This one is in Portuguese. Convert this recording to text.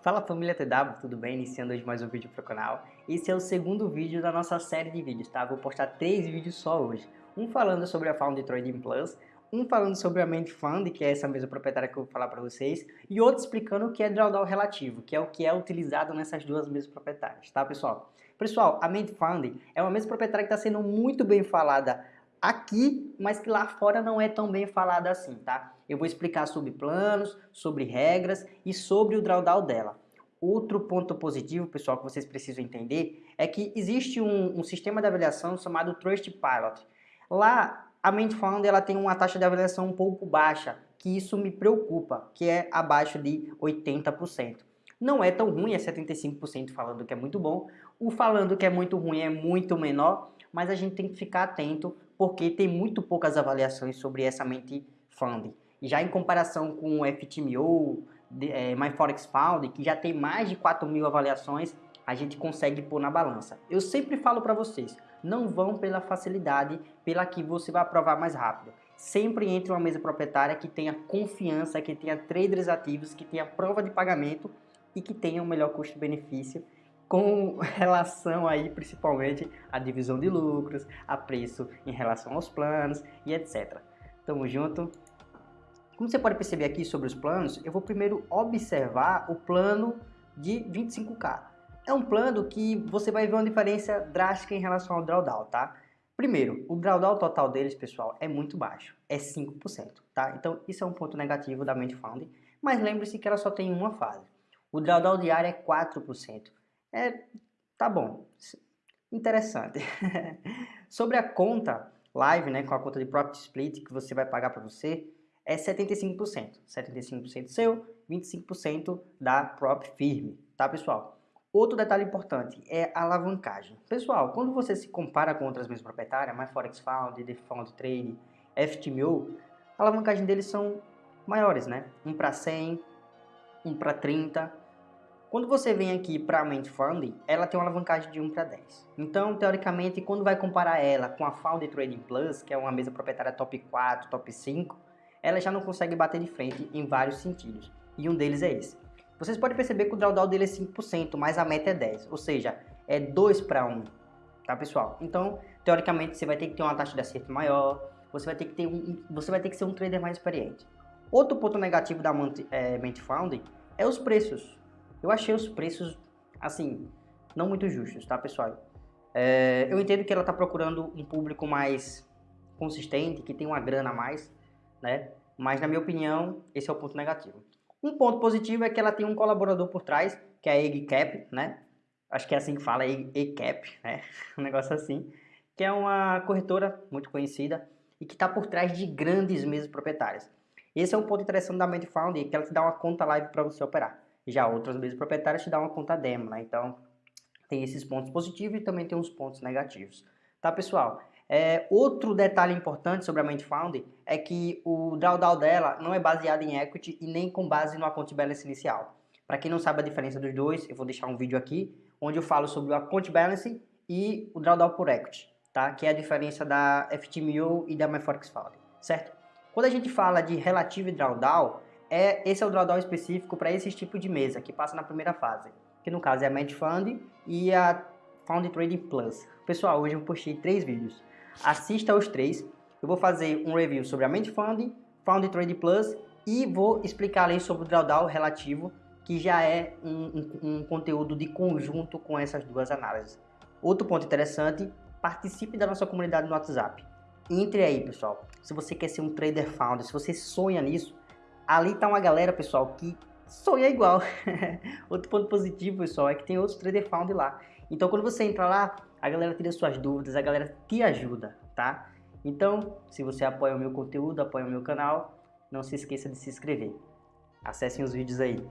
Fala família TW, tudo bem? Iniciando hoje mais um vídeo para o canal. Esse é o segundo vídeo da nossa série de vídeos, tá? Vou postar três vídeos só hoje. Um falando sobre a Found Trading Plus, um falando sobre a Ment Fund, que é essa mesma proprietária que eu vou falar para vocês, e outro explicando o que é drawdown relativo, que é o que é utilizado nessas duas mesmas proprietárias, tá pessoal? Pessoal, a Ment Fund é uma mesma proprietária que está sendo muito bem falada aqui, mas que lá fora não é tão bem falada assim, tá? Eu vou explicar sobre planos, sobre regras e sobre o drawdown dela. Outro ponto positivo, pessoal, que vocês precisam entender é que existe um, um sistema de avaliação chamado Trustpilot. Lá, a Ment Fund ela tem uma taxa de avaliação um pouco baixa, que isso me preocupa, que é abaixo de 80%. Não é tão ruim, é 75% falando que é muito bom. O falando que é muito ruim é muito menor, mas a gente tem que ficar atento porque tem muito poucas avaliações sobre essa Ment Fund. Já em comparação com o FTMO, é, MyForexFound, que já tem mais de 4 mil avaliações, a gente consegue pôr na balança. Eu sempre falo para vocês, não vão pela facilidade, pela que você vai aprovar mais rápido. Sempre entre uma mesa proprietária que tenha confiança, que tenha traders ativos, que tenha prova de pagamento e que tenha o um melhor custo-benefício com relação aí principalmente à divisão de lucros, a preço em relação aos planos e etc. Tamo junto. Como você pode perceber aqui sobre os planos, eu vou primeiro observar o plano de 25k é um plano que você vai ver uma diferença drástica em relação ao drawdown, tá? Primeiro, o drawdown total deles, pessoal, é muito baixo, é 5%, tá? Então, isso é um ponto negativo da Mente Found, mas lembre-se que ela só tem uma fase. O drawdown diário é 4%. É, tá bom, interessante. Sobre a conta live, né, com a conta de Profit Split que você vai pagar para você, é 75%. 75% seu, 25% da Prop Firme, tá, pessoal? Outro detalhe importante é a alavancagem. Pessoal, quando você se compara com outras mesmas proprietárias, MyForexFound, TheFound Trade, FTMO, a alavancagem deles são maiores, né? 1 para 100, 1 para 30. Quando você vem aqui para a Ment Fund, ela tem uma alavancagem de 1 para 10. Então, teoricamente, quando vai comparar ela com a Found Trading Plus, que é uma mesa proprietária top 4, top 5, ela já não consegue bater de frente em vários sentidos. E um deles é esse. Vocês podem perceber que o drawdown dele é 5%, mas a meta é 10%, ou seja, é 2 para 1, tá pessoal? Então, teoricamente, você vai ter que ter uma taxa de acerto maior, você vai ter que, ter um, você vai ter que ser um trader mais experiente. Outro ponto negativo da é, Ment Found é os preços. Eu achei os preços, assim, não muito justos, tá pessoal? É, eu entendo que ela está procurando um público mais consistente, que tem uma grana a mais, né? Mas, na minha opinião, esse é o ponto negativo. Um ponto positivo é que ela tem um colaborador por trás, que é a EggCap, né? Acho que é assim que fala, EggCap, né? Um negócio assim. Que é uma corretora muito conhecida e que está por trás de grandes mesas proprietárias. Esse é um ponto interessante da Medfound, que ela te dá uma conta live para você operar. Já outras mesas proprietárias te dão uma conta demo, né? Então, tem esses pontos positivos e também tem uns pontos negativos. Tá, pessoal? É, outro detalhe importante sobre a Ment Found é que o drawdown dela não é baseado em equity e nem com base no account balance inicial. Para quem não sabe a diferença dos dois, eu vou deixar um vídeo aqui onde eu falo sobre o account balance e o drawdown por equity, tá? que é a diferença da FTMO e da MyForex Found, certo? Quando a gente fala de relative drawdown, é, esse é o drawdown específico para esse tipo de mesa que passa na primeira fase, que no caso é a Ment Fund e a Found Trading Plus. Pessoal, hoje eu postei três vídeos assista aos três. Eu vou fazer um review sobre a Mente Fund, Found Trade Plus e vou explicar ali sobre o drawdown relativo, que já é um, um, um conteúdo de conjunto com essas duas análises. Outro ponto interessante, participe da nossa comunidade no WhatsApp. Entre aí, pessoal. Se você quer ser um trader founder, se você sonha nisso, ali tá uma galera, pessoal, que sonha igual. Outro ponto positivo, pessoal, é que tem outros trader founder lá. Então, quando você entra lá, a galera tira suas dúvidas, a galera te ajuda, tá? Então, se você apoia o meu conteúdo, apoia o meu canal, não se esqueça de se inscrever. Acessem os vídeos aí.